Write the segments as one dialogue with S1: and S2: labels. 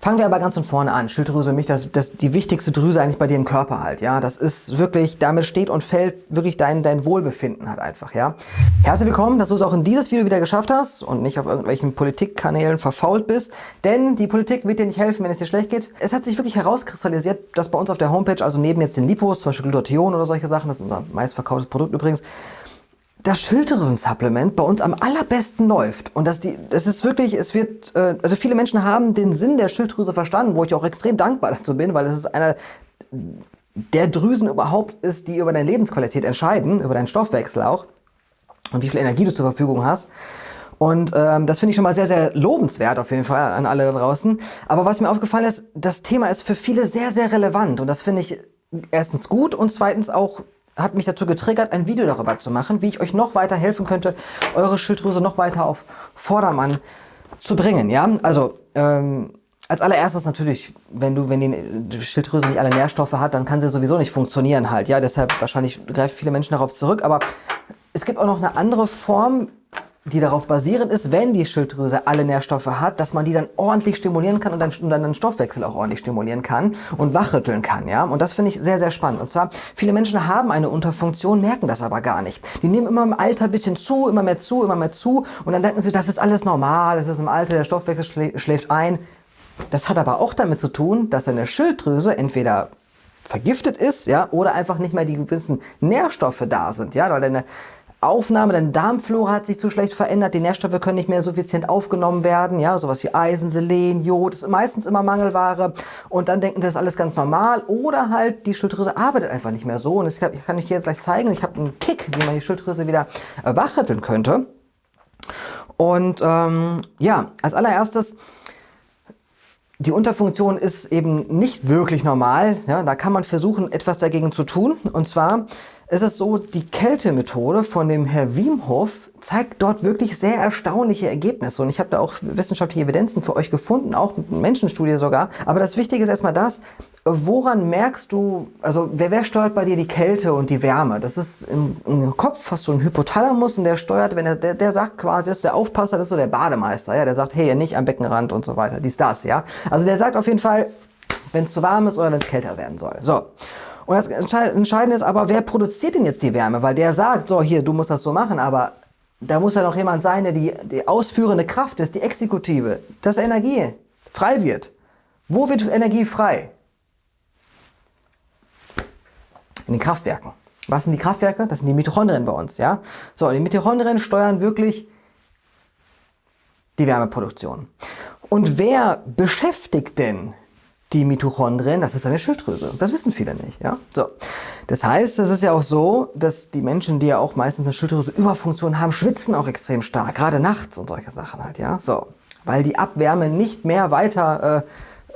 S1: Fangen wir aber ganz von vorne an. Schilddrüse, mich, das, das die wichtigste Drüse eigentlich bei dir im Körper halt, ja. Das ist wirklich, damit steht und fällt wirklich dein, dein Wohlbefinden halt einfach, ja. Herzlich willkommen, dass du es auch in dieses Video wieder geschafft hast und nicht auf irgendwelchen Politikkanälen verfault bist, denn die Politik wird dir nicht helfen, wenn es dir schlecht geht. Es hat sich wirklich herauskristallisiert, dass bei uns auf der Homepage, also neben jetzt den Lipos, zum Beispiel Glutathion oder solche Sachen, das ist unser meistverkauftes Produkt übrigens, das Schilddrüsen-Supplement bei uns am allerbesten läuft. Und das, die, das ist wirklich, es wird, äh, also viele Menschen haben den Sinn der Schilddrüse verstanden, wo ich auch extrem dankbar dazu bin, weil es ist einer der Drüsen überhaupt ist, die über deine Lebensqualität entscheiden, über deinen Stoffwechsel auch und wie viel Energie du zur Verfügung hast. Und ähm, das finde ich schon mal sehr, sehr lobenswert auf jeden Fall an alle da draußen. Aber was mir aufgefallen ist, das Thema ist für viele sehr, sehr relevant. Und das finde ich erstens gut und zweitens auch hat mich dazu getriggert, ein Video darüber zu machen, wie ich euch noch weiter helfen könnte, eure Schilddrüse noch weiter auf Vordermann zu bringen. Ja, also ähm, als allererstes natürlich, wenn du, wenn die Schilddrüse nicht alle Nährstoffe hat, dann kann sie sowieso nicht funktionieren halt. Ja, deshalb wahrscheinlich greifen viele Menschen darauf zurück. Aber es gibt auch noch eine andere Form, die darauf basierend ist, wenn die Schilddrüse alle Nährstoffe hat, dass man die dann ordentlich stimulieren kann und dann, und dann den Stoffwechsel auch ordentlich stimulieren kann und wachrütteln kann. Ja? Und das finde ich sehr, sehr spannend. Und zwar, viele Menschen haben eine Unterfunktion, merken das aber gar nicht. Die nehmen immer im Alter ein bisschen zu, immer mehr zu, immer mehr zu und dann denken sie, das ist alles normal, das ist im Alter, der Stoffwechsel schlä schläft ein. Das hat aber auch damit zu tun, dass eine Schilddrüse entweder vergiftet ist, ja, oder einfach nicht mehr die gewissen Nährstoffe da sind, ja, weil deine Aufnahme, deine Darmflora hat sich zu schlecht verändert, die Nährstoffe können nicht mehr suffizient aufgenommen werden, ja, sowas wie Eisen, Selen, Jod, ist meistens immer Mangelware. Und dann denken, das ist alles ganz normal. Oder halt die Schilddrüse arbeitet einfach nicht mehr so. Und ich kann, ich kann euch jetzt gleich zeigen, ich habe einen Kick, wie man die Schilddrüse wieder wachrütteln könnte. Und ähm, ja, als allererstes die Unterfunktion ist eben nicht wirklich normal. Ja, da kann man versuchen, etwas dagegen zu tun. Und zwar ist es so, die Kältemethode von dem Herr Wiemhoff zeigt dort wirklich sehr erstaunliche Ergebnisse. Und ich habe da auch wissenschaftliche Evidenzen für euch gefunden, auch Menschenstudie sogar. Aber das Wichtige ist erstmal das, woran merkst du, also wer, wer steuert bei dir die Kälte und die Wärme? Das ist im, im Kopf hast du einen Hypothalamus und der steuert, wenn er, der, der sagt quasi, das ist der Aufpasser, das ist so der Bademeister, ja, der sagt, hey, nicht am Beckenrand und so weiter, dies, das, ja. Also der sagt auf jeden Fall, wenn es zu warm ist oder wenn es kälter werden soll. So. Und das Entscheidende ist aber, wer produziert denn jetzt die Wärme? Weil der sagt, so hier, du musst das so machen, aber da muss ja noch jemand sein, der die, die ausführende Kraft ist, die Exekutive, dass Energie frei wird. Wo wird Energie frei? In den Kraftwerken. Was sind die Kraftwerke? Das sind die Mitochondrien bei uns. Ja? So, die Mitochondrien steuern wirklich die Wärmeproduktion. Und wer beschäftigt denn die Mitochondrien, das ist eine Schilddrüse. Das wissen viele nicht. Ja? So. Das heißt, es ist ja auch so, dass die Menschen, die ja auch meistens eine Schilddrüse-Überfunktion haben, schwitzen auch extrem stark, gerade nachts und solche Sachen halt. Ja? So. Weil die Abwärme nicht mehr weiter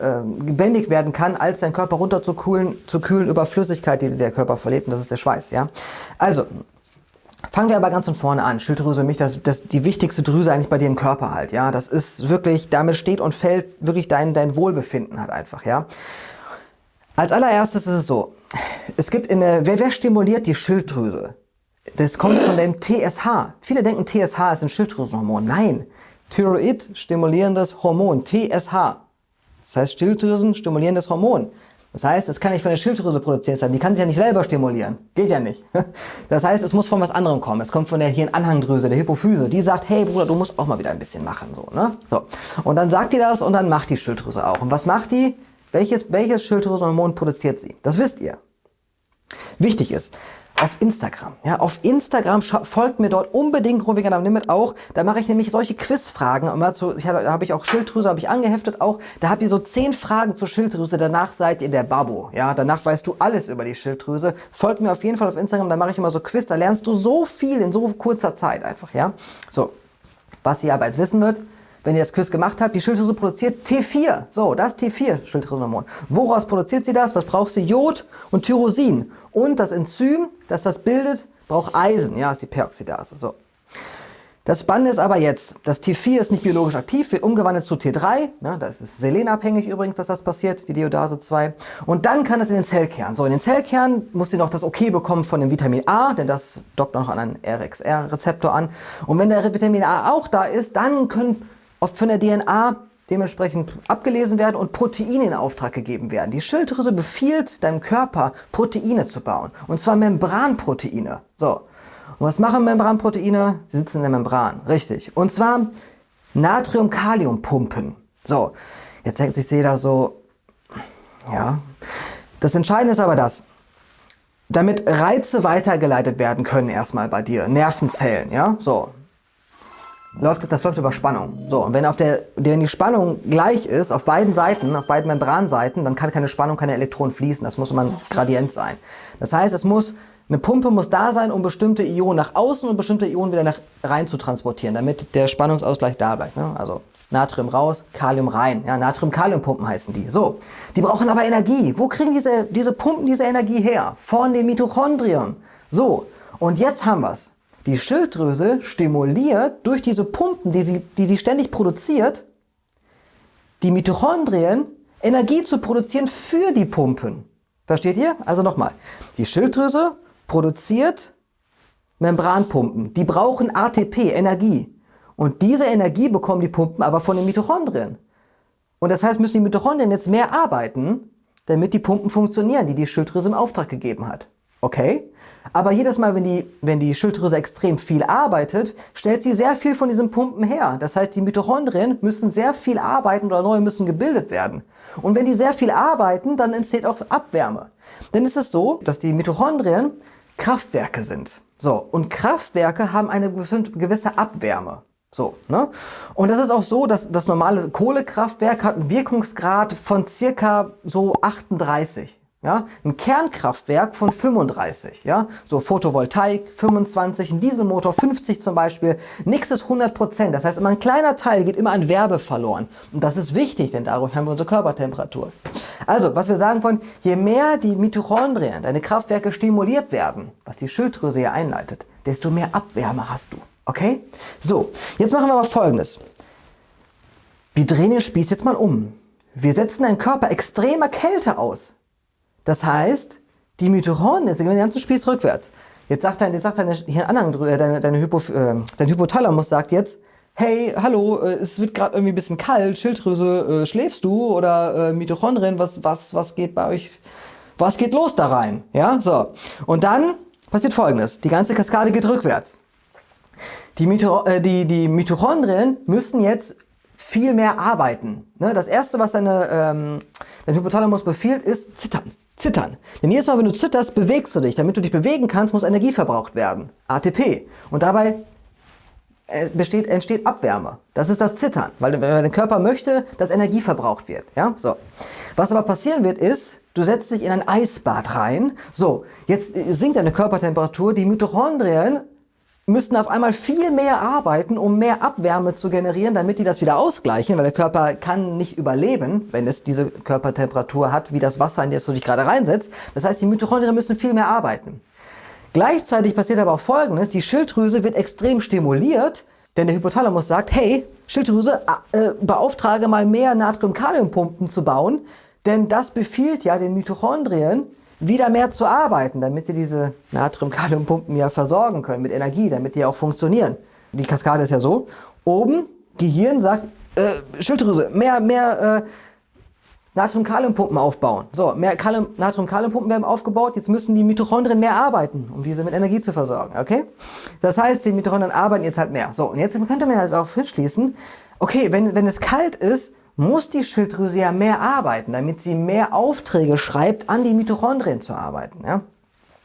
S1: äh, äh, gebändigt werden kann, als dein Körper runter zu kühlen, zu kühlen über Flüssigkeit, die der Körper verliert, und das ist der Schweiß. Ja? Also, Fangen wir aber ganz von vorne an. Schilddrüse, mich, das, das die wichtigste Drüse eigentlich bei dir im Körper halt, ja. Das ist wirklich, damit steht und fällt wirklich dein, dein Wohlbefinden halt einfach, ja. Als allererstes ist es so, es gibt in der, wer, wer stimuliert die Schilddrüse? Das kommt von dem TSH. Viele denken, TSH ist ein Schilddrüsenhormon. Nein, Thyroid stimulierendes Hormon, TSH. Das heißt Schilddrüsen stimulierendes Hormon. Das heißt, es kann nicht von der Schilddrüse produziert sein. Die kann sich ja nicht selber stimulieren. Geht ja nicht. Das heißt, es muss von was anderem kommen. Es kommt von der Hirnanhangdrüse, der Hypophyse. Die sagt, hey Bruder, du musst auch mal wieder ein bisschen machen. So, ne? so. Und dann sagt die das und dann macht die Schilddrüse auch. Und was macht die? Welches, welches Schilddrüsenhormon produziert sie? Das wisst ihr. Wichtig ist, auf Instagram. Ja, auf Instagram folgt mir dort unbedingt Rovigan am Limit auch. Da mache ich nämlich solche Quizfragen. Und dazu, ich, da habe ich auch Schilddrüse, habe ich angeheftet auch. Da habt ihr so zehn Fragen zur Schilddrüse. Danach seid ihr der Babbo. Ja, danach weißt du alles über die Schilddrüse. Folgt mir auf jeden Fall auf Instagram. Da mache ich immer so Quiz. Da lernst du so viel in so kurzer Zeit einfach. Ja, so. Was ihr aber jetzt wissen wird, wenn ihr das Quiz gemacht habt, die Schilddrüse produziert T4. So, das T4 Schilddrüsenhormon. Woraus produziert sie das? Was braucht sie? Jod und Tyrosin. Und das Enzym, das das bildet, braucht Eisen. Ja, ist die Peroxidase. So. Das Spannende ist aber jetzt, das T4 ist nicht biologisch aktiv, wird umgewandelt zu T3. Ja, das ist selenabhängig übrigens, dass das passiert, die Diodase 2. Und dann kann es in den Zellkern. So, in den Zellkern muss sie noch das Okay bekommen von dem Vitamin A, denn das dockt noch an einen RXR-Rezeptor an. Und wenn der Vitamin A auch da ist, dann können oft von der DNA dementsprechend abgelesen werden und Proteine in Auftrag gegeben werden. Die Schilddrüse befiehlt deinem Körper, Proteine zu bauen. Und zwar Membranproteine. So. Und was machen Membranproteine? Sie sitzen in der Membran. Richtig. Und zwar Natrium-Kalium-Pumpen. So. Jetzt denkt sich jeder so, ja. Das Entscheidende ist aber das, damit Reize weitergeleitet werden können erstmal bei dir, Nervenzellen, ja, so, läuft, das läuft über Spannung. So, und wenn, auf der, wenn die Spannung gleich ist, auf beiden Seiten, auf beiden Membranseiten, dann kann keine Spannung, keine Elektronen fließen. Das muss immer ein Gradient sein. Das heißt, es muss, eine Pumpe muss da sein, um bestimmte Ionen nach außen und bestimmte Ionen wieder nach rein zu transportieren, damit der Spannungsausgleich da bleibt. Ne? Also Natrium raus, Kalium rein. Ja, Natrium-Kalium-Pumpen heißen die. So, die brauchen aber Energie. Wo kriegen diese, diese Pumpen diese Energie her? Von den Mitochondrien. So, und jetzt haben wir es. Die Schilddrüse stimuliert durch diese Pumpen, die, sie, die die ständig produziert, die Mitochondrien Energie zu produzieren für die Pumpen. Versteht ihr? Also nochmal. Die Schilddrüse produziert Membranpumpen. Die brauchen ATP, Energie. Und diese Energie bekommen die Pumpen aber von den Mitochondrien. Und das heißt, müssen die Mitochondrien jetzt mehr arbeiten, damit die Pumpen funktionieren, die die Schilddrüse im Auftrag gegeben hat. Okay? Aber jedes Mal, wenn die, wenn die Schilddrüse extrem viel arbeitet, stellt sie sehr viel von diesen Pumpen her. Das heißt, die Mitochondrien müssen sehr viel arbeiten oder neue müssen gebildet werden. Und wenn die sehr viel arbeiten, dann entsteht auch Abwärme. Denn es ist so, dass die Mitochondrien Kraftwerke sind. So, und Kraftwerke haben eine gewisse Abwärme. So, ne? Und das ist auch so, dass das normale Kohlekraftwerk hat einen Wirkungsgrad von circa so 38. Ja, ein Kernkraftwerk von 35, ja, so Photovoltaik 25, ein Dieselmotor 50 zum Beispiel, nichts ist 100 Prozent. Das heißt, immer ein kleiner Teil geht immer an Werbe verloren. Und das ist wichtig, denn dadurch haben wir unsere Körpertemperatur. Also, was wir sagen wollen, je mehr die Mitochondrien, deine Kraftwerke stimuliert werden, was die Schilddrüse hier einleitet, desto mehr Abwärme hast du. Okay? So, jetzt machen wir aber folgendes. Wir drehen den Spieß jetzt mal um. Wir setzen deinen Körper extremer Kälte aus. Das heißt, die Mitochondrien, jetzt gehen wir den ganzen Spieß rückwärts. Jetzt sagt dein, jetzt sagt deine Hirnanhang, äh, deine, deine Hypo, äh, dein Hypothalamus sagt jetzt, hey, hallo, äh, es wird gerade irgendwie ein bisschen kalt, Schilddrüse, äh, schläfst du? Oder äh, Mitochondrien, was, was, was geht bei euch, was geht los da rein? Ja, so. Und dann passiert folgendes, die ganze Kaskade geht rückwärts. Die, Mito, äh, die, die Mitochondrien müssen jetzt viel mehr arbeiten. Ne? Das erste, was deine, ähm, dein Hypothalamus befiehlt, ist zittern. Zittern. Denn jedes Mal, wenn du zitterst, bewegst du dich. Damit du dich bewegen kannst, muss Energie verbraucht werden. ATP. Und dabei äh, besteht, entsteht Abwärme. Das ist das Zittern, weil dein Körper möchte, dass Energie verbraucht wird. Ja? So. Was aber passieren wird, ist, du setzt dich in ein Eisbad rein. So, jetzt sinkt deine Körpertemperatur, die Mitochondrien müssten auf einmal viel mehr arbeiten, um mehr Abwärme zu generieren, damit die das wieder ausgleichen, weil der Körper kann nicht überleben, wenn es diese Körpertemperatur hat, wie das Wasser, in das du dich gerade reinsetzt. Das heißt, die Mitochondrien müssen viel mehr arbeiten. Gleichzeitig passiert aber auch Folgendes, die Schilddrüse wird extrem stimuliert, denn der Hypothalamus sagt, hey, Schilddrüse, äh, beauftrage mal mehr Natrium-Kalium-Pumpen zu bauen, denn das befiehlt ja den Mitochondrien, wieder mehr zu arbeiten, damit sie diese Natrium-Kalium-Pumpen ja versorgen können mit Energie, damit die auch funktionieren. Die Kaskade ist ja so, oben Gehirn sagt, äh, Schilddrüse, mehr, mehr äh, Natrium-Kalium-Pumpen aufbauen. So, mehr Natrium-Kalium-Pumpen werden aufgebaut, jetzt müssen die Mitochondrien mehr arbeiten, um diese mit Energie zu versorgen, okay? Das heißt, die Mitochondrien arbeiten jetzt halt mehr. So, und jetzt könnte man halt auch schließen, okay, wenn, wenn es kalt ist, muss die Schilddrüse ja mehr arbeiten, damit sie mehr Aufträge schreibt, an die Mitochondrien zu arbeiten. Ja?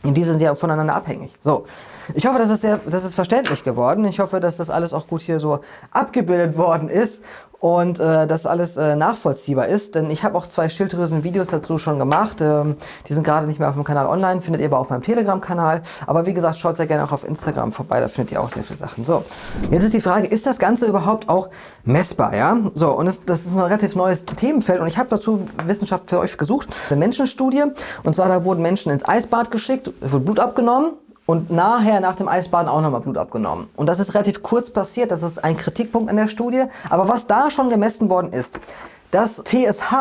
S1: Und die sind ja voneinander abhängig. So, ich hoffe, das ist, sehr, das ist verständlich geworden. Ich hoffe, dass das alles auch gut hier so abgebildet worden ist und äh, dass alles äh, nachvollziehbar ist. Denn ich habe auch zwei Schilddrüsen-Videos dazu schon gemacht. Ähm, die sind gerade nicht mehr auf dem Kanal online, findet ihr aber auf meinem Telegram-Kanal. Aber wie gesagt, schaut sehr gerne auch auf Instagram vorbei, da findet ihr auch sehr viele Sachen. So, jetzt ist die Frage, ist das Ganze überhaupt auch messbar? Ja, so, und es, das ist ein relativ neues Themenfeld und ich habe dazu Wissenschaft für euch gesucht. Eine Menschenstudie, und zwar da wurden Menschen ins Eisbad geschickt, wurde Blut abgenommen und nachher nach dem Eisbaden auch nochmal Blut abgenommen. Und das ist relativ kurz passiert, das ist ein Kritikpunkt an der Studie. Aber was da schon gemessen worden ist, das TSH,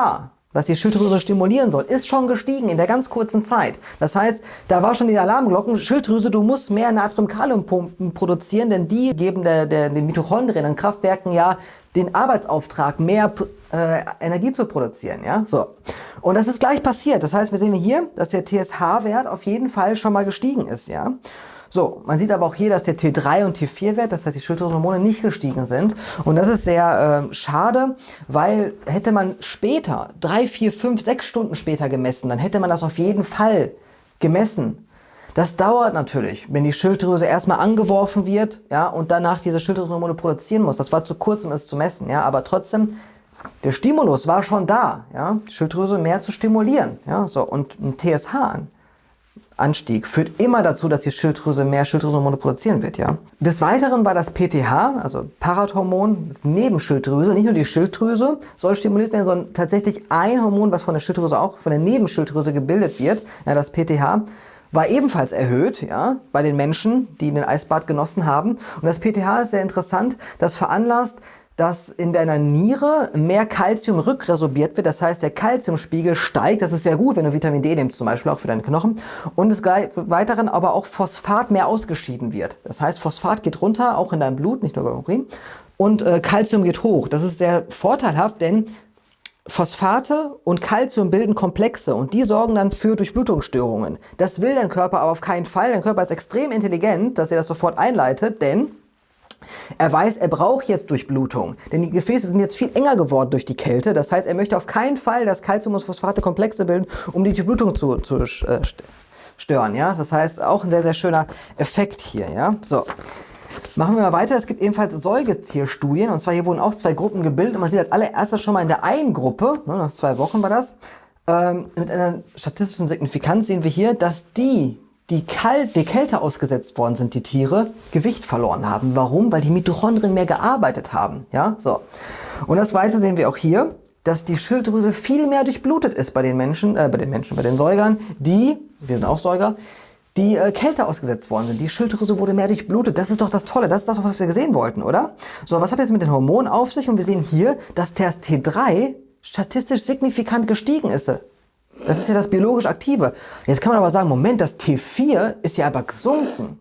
S1: was die Schilddrüse stimulieren soll, ist schon gestiegen in der ganz kurzen Zeit. Das heißt, da war schon die Alarmglocken, Schilddrüse, du musst mehr Natrium-Kalium-Pumpen produzieren, denn die geben der, der, den Mitochondrien, den Kraftwerken ja den Arbeitsauftrag, mehr äh, Energie zu produzieren. Ja? So. Und das ist gleich passiert. Das heißt, wir sehen hier, dass der TSH-Wert auf jeden Fall schon mal gestiegen ist. Ja? So, man sieht aber auch hier, dass der T3 und T4-Wert, das heißt die Schilddrüsenhormone, nicht gestiegen sind. Und das ist sehr äh, schade, weil hätte man später, drei, vier, fünf, sechs Stunden später gemessen, dann hätte man das auf jeden Fall gemessen. Das dauert natürlich, wenn die Schilddrüse erstmal angeworfen wird ja, und danach diese Schilddrüsenhormone produzieren muss. Das war zu kurz, um es zu messen. Ja, aber trotzdem, der Stimulus war schon da, ja, die Schilddrüse mehr zu stimulieren. Ja, so, und ein TSH an. Anstieg führt immer dazu, dass die Schilddrüse mehr Schilddrüsenhormone produzieren wird. Ja? Des Weiteren war das PTH, also Parathormon, das Nebenschilddrüse, nicht nur die Schilddrüse soll stimuliert werden, sondern tatsächlich ein Hormon, was von der Schilddrüse auch von der Nebenschilddrüse gebildet wird, ja, das PTH, war ebenfalls erhöht ja, bei den Menschen, die den Eisbad genossen haben. Und das PTH ist sehr interessant, das veranlasst, dass in deiner Niere mehr Kalzium rückresorbiert wird. Das heißt, der Kalziumspiegel steigt. Das ist sehr gut, wenn du Vitamin D nimmst, zum Beispiel auch für deine Knochen. Und des Weiteren aber auch Phosphat mehr ausgeschieden wird. Das heißt, Phosphat geht runter, auch in deinem Blut, nicht nur beim Urin. Und äh, Kalzium geht hoch. Das ist sehr vorteilhaft, denn Phosphate und Kalzium bilden Komplexe und die sorgen dann für Durchblutungsstörungen. Das will dein Körper aber auf keinen Fall. Dein Körper ist extrem intelligent, dass er das sofort einleitet, denn er weiß, er braucht jetzt Durchblutung, denn die Gefäße sind jetzt viel enger geworden durch die Kälte. Das heißt, er möchte auf keinen Fall, dass Calcium und Phosphate Komplexe bilden, um die Durchblutung zu, zu äh, stören. Ja? Das heißt, auch ein sehr, sehr schöner Effekt hier. Ja? So. Machen wir mal weiter. Es gibt ebenfalls Säugetierstudien. Und zwar hier wurden auch zwei Gruppen gebildet. Und man sieht als allererstes schon mal in der einen Gruppe, ne, nach zwei Wochen war das, ähm, mit einer statistischen Signifikanz sehen wir hier, dass die die, kalt, die Kälte ausgesetzt worden sind, die Tiere, Gewicht verloren haben. Warum? Weil die Mitochondrien mehr gearbeitet haben. Ja, so. Und das Weiße sehen wir auch hier, dass die Schilddrüse viel mehr durchblutet ist bei den Menschen, äh, bei den Menschen, bei den Säugern, die, wir sind auch Säuger, die äh, Kälte ausgesetzt worden sind. Die Schilddrüse wurde mehr durchblutet. Das ist doch das Tolle. Das ist das, was wir gesehen wollten, oder? So, was hat jetzt mit den Hormonen auf sich? Und wir sehen hier, dass das T3 statistisch signifikant gestiegen ist. Das ist ja das biologisch Aktive. Jetzt kann man aber sagen, Moment, das T4 ist ja aber gesunken.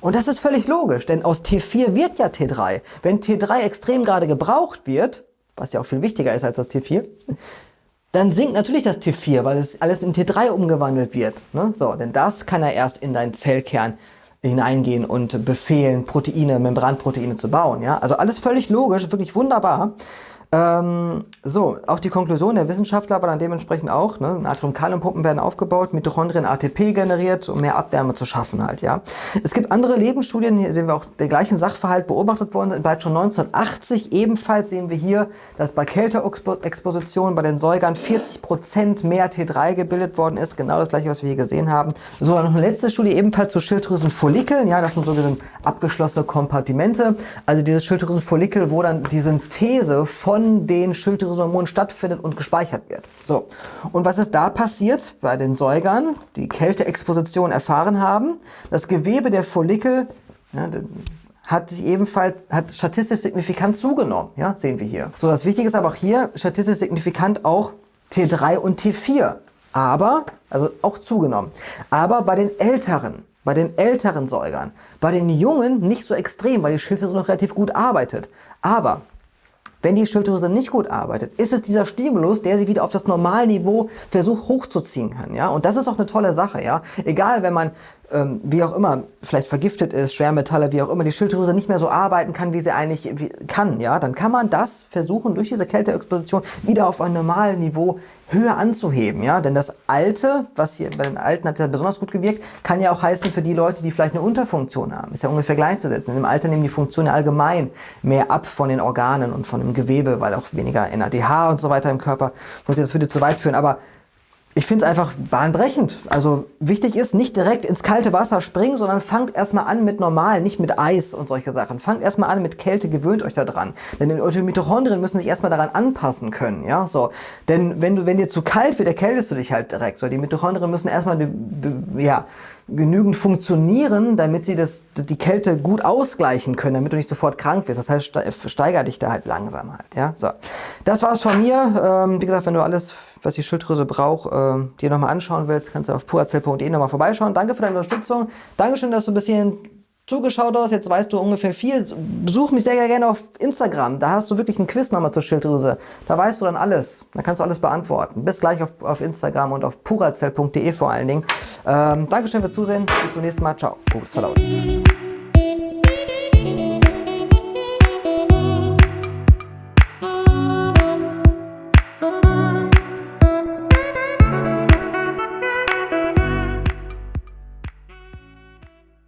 S1: Und das ist völlig logisch, denn aus T4 wird ja T3. Wenn T3 extrem gerade gebraucht wird, was ja auch viel wichtiger ist als das T4, dann sinkt natürlich das T4, weil es alles in T3 umgewandelt wird. Ne? So, denn das kann er erst in deinen Zellkern hineingehen und befehlen, Proteine, Membranproteine zu bauen. Ja? Also alles völlig logisch, wirklich wunderbar. Ähm, so, auch die Konklusion der Wissenschaftler war dann dementsprechend auch, ne, Natrium-Kalium-Pumpen werden aufgebaut, Mitochondrien ATP generiert, um mehr Abwärme zu schaffen halt, ja. Es gibt andere Lebensstudien, hier sehen wir auch der gleichen Sachverhalt beobachtet worden, bereits schon 1980 ebenfalls sehen wir hier, dass bei Kälteexposition bei den Säugern 40% mehr T3 gebildet worden ist, genau das gleiche, was wir hier gesehen haben. So, dann noch eine letzte Studie ebenfalls zu Schilddrüsenfollikeln, ja, das sind sogenannte abgeschlossene Kompartimente, also dieses Schilddrüsenfollikel, wo dann die Synthese von Schilddrüsenhormonen stattfindet und gespeichert wird. So, und was ist da passiert bei den Säugern, die Kälteexposition erfahren haben? Das Gewebe der Follikel ja, hat sich ebenfalls, hat statistisch signifikant zugenommen, ja, sehen wir hier. So, das Wichtige ist aber auch hier, statistisch signifikant auch T3 und T4, aber, also auch zugenommen. Aber bei den Älteren, bei den älteren Säugern, bei den Jungen nicht so extrem, weil die Schilddrüse noch relativ gut arbeitet. Aber wenn die Schilddrüse nicht gut arbeitet, ist es dieser Stimulus, der sie wieder auf das Normalniveau versucht hochzuziehen kann. Ja? Und das ist auch eine tolle Sache. Ja? Egal, wenn man ähm, wie auch immer, vielleicht vergiftet ist, Schwermetalle, wie auch immer, die Schilddrüse nicht mehr so arbeiten kann, wie sie eigentlich kann, ja, dann kann man das versuchen, durch diese Kälteexposition wieder auf ein normales Niveau höher anzuheben, ja, denn das Alte, was hier bei den Alten hat ja besonders gut gewirkt, kann ja auch heißen für die Leute, die vielleicht eine Unterfunktion haben, ist ja ungefähr gleichzusetzen. Im Alter nehmen die Funktionen allgemein mehr ab von den Organen und von dem Gewebe, weil auch weniger NADH und so weiter im Körper, muss ich das würde zu weit führen, aber ich finde es einfach bahnbrechend. Also wichtig ist, nicht direkt ins kalte Wasser springen, sondern fangt erstmal an mit normal, nicht mit Eis und solche Sachen. Fangt erstmal an mit Kälte, gewöhnt euch da dran. Denn eure Mitochondrien müssen sich erstmal daran anpassen können. Ja, so. Denn wenn, du, wenn dir zu kalt wird, erkältest du dich halt direkt. So, die Mitochondrien müssen erstmal ja, genügend funktionieren, damit sie das, die Kälte gut ausgleichen können, damit du nicht sofort krank wirst. Das heißt, steiger dich da halt langsam halt. Ja? So. Das war's von mir. Ähm, wie gesagt, wenn du alles, was die Schilddrüse braucht, äh, dir nochmal anschauen willst, kannst du auf purazell.de nochmal vorbeischauen. Danke für deine Unterstützung. Dankeschön, dass du bis hierhin zugeschaut hast, jetzt weißt du ungefähr viel. Besuch mich sehr gerne auf Instagram. Da hast du wirklich einen Quiz nochmal zur Schilddrüse. Da weißt du dann alles. Da kannst du alles beantworten. Bis gleich auf, auf Instagram und auf purazell.de vor allen Dingen. Ähm, Dankeschön fürs Zusehen. Bis zum nächsten Mal. Ciao. Pups verlaut.